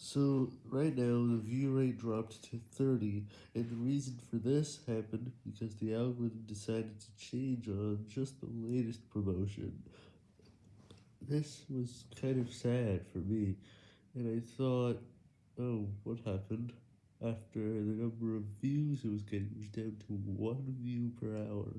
So, right now, the view rate dropped to 30, and the reason for this happened because the algorithm decided to change on just the latest promotion. This was kind of sad for me, and I thought, oh, what happened? After the number of views it was getting was down to 1 view per hour.